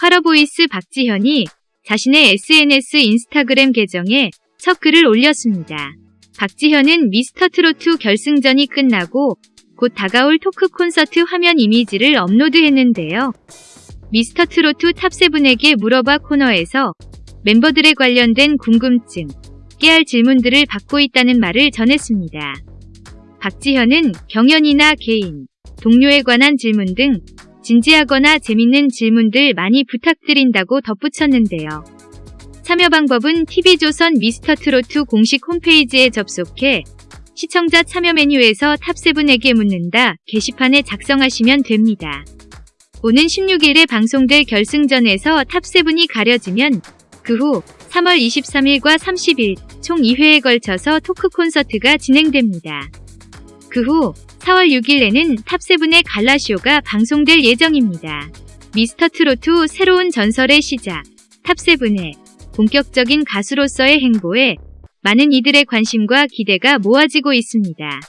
파라보이스 박지현이 자신의 SNS 인스타그램 계정에 첫 글을 올렸습니다. 박지현은 미스터트로트 결승전이 끝나고 곧 다가올 토크 콘서트 화면 이미지를 업로드했는데요. 미스터트로트 Top Seven에게 물어봐 코너에서 멤버들에 관련된 궁금증, 깨알 질문들을 받고 있다는 말을 전했습니다. 박지현은 경연이나 개인, 동료에 관한 질문 등 진지하거나 재밌는 질문들 많이 부탁드린다고 덧붙였는데요. 참여 방법은 TV조선 미스터트로트 공식 홈페이지에 접속해 시청자 참여 메뉴에서 탑세븐에게 묻는다 게시판에 작성하시면 됩니다. 오는 16일에 방송될 결승전에서 탑세븐이 가려지면 그 후 3월 23일과 30일 총 2회에 걸쳐서 토크 콘서트가 진행됩니다. 그 후 4월 6일에는 탑세븐의 갈라쇼가 방송될 예정입니다. 미스터트로트 새로운 전설의 시작 탑세븐의 본격적인 가수로서의 행보에 많은 이들의 관심과 기대가 모아지고 있습니다.